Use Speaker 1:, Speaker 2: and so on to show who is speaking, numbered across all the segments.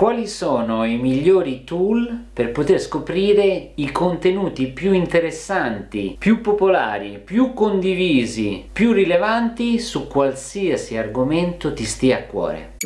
Speaker 1: Quali sono i migliori tool per poter scoprire i contenuti più interessanti, più popolari, più condivisi, più rilevanti su qualsiasi argomento ti stia a cuore?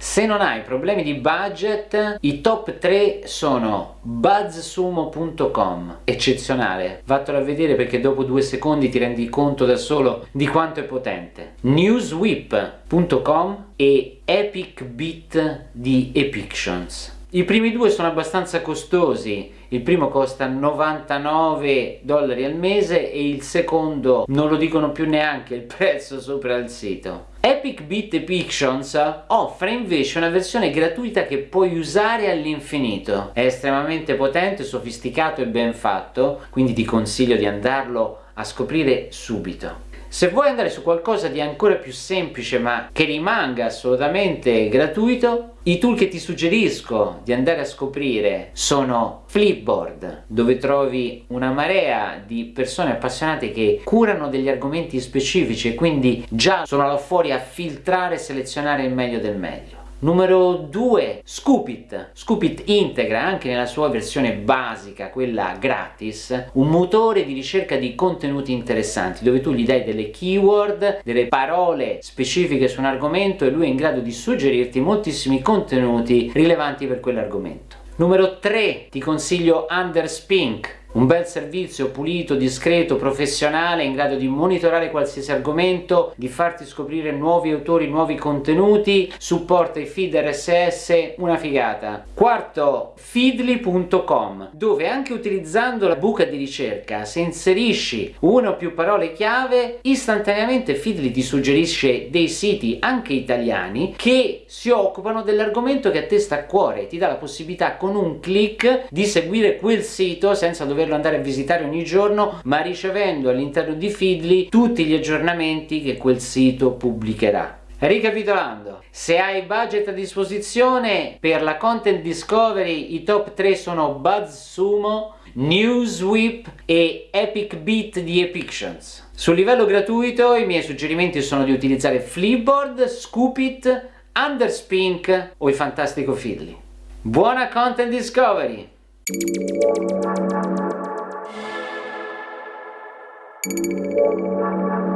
Speaker 1: Se non hai problemi di budget, i top 3 sono buzzsumo.com, eccezionale, vattelo a vedere perché dopo due secondi ti rendi conto da solo di quanto è potente, newswhip.com e epicbit di Epictions. I primi due sono abbastanza costosi, il primo costa 99 dollari al mese e il secondo non lo dicono più neanche il prezzo sopra il sito. Epic Beat Depictions offre invece una versione gratuita che puoi usare all'infinito. È estremamente potente, sofisticato e ben fatto, quindi ti consiglio di andarlo a scoprire subito. Se vuoi andare su qualcosa di ancora più semplice ma che rimanga assolutamente gratuito, i tool che ti suggerisco di andare a scoprire sono Flipboard, dove trovi una marea di persone appassionate che curano degli argomenti specifici e quindi già sono là fuori a filtrare e selezionare il meglio del meglio. Numero 2, Scoopit. Scoopit integra anche nella sua versione basica, quella gratis, un motore di ricerca di contenuti interessanti dove tu gli dai delle keyword, delle parole specifiche su un argomento e lui è in grado di suggerirti moltissimi contenuti rilevanti per quell'argomento. Numero 3, ti consiglio Underspink un bel servizio pulito, discreto, professionale, in grado di monitorare qualsiasi argomento, di farti scoprire nuovi autori, nuovi contenuti, supporta i feed RSS, una figata. Quarto, feedly.com, dove anche utilizzando la buca di ricerca, se inserisci una o più parole chiave, istantaneamente Feedly ti suggerisce dei siti, anche italiani, che si occupano dell'argomento che a te sta a cuore, ti dà la possibilità con un clic di seguire quel sito senza dover doverlo andare a visitare ogni giorno ma ricevendo all'interno di Feedly tutti gli aggiornamenti che quel sito pubblicherà. Ricapitolando, se hai budget a disposizione per la content discovery i top 3 sono BuzzSumo, Newsweep e Epic Beat di Epictions. Sul livello gratuito i miei suggerimenti sono di utilizzare Flipboard, Scoopit, Underspink o il fantastico Feedly. Buona content discovery! Thank you.